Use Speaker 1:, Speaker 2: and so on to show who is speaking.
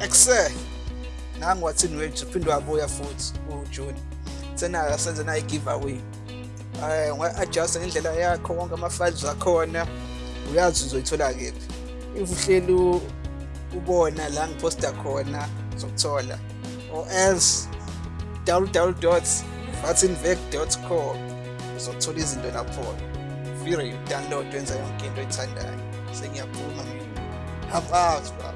Speaker 1: excel nangu wathini wethu uphinde wabuya futhi foot. senayo senze nayo i-giveaway um unga-adjusta ngendlela yakho wonke ama-files akhona uyazi uzoyithola kephi if uhleli u- ubona la corner. khona uzokuthola or else www vatsinvec com uzothola izinto lapho vire download wenza yonke into oyithandayo sengiyaphuma poem. have out bro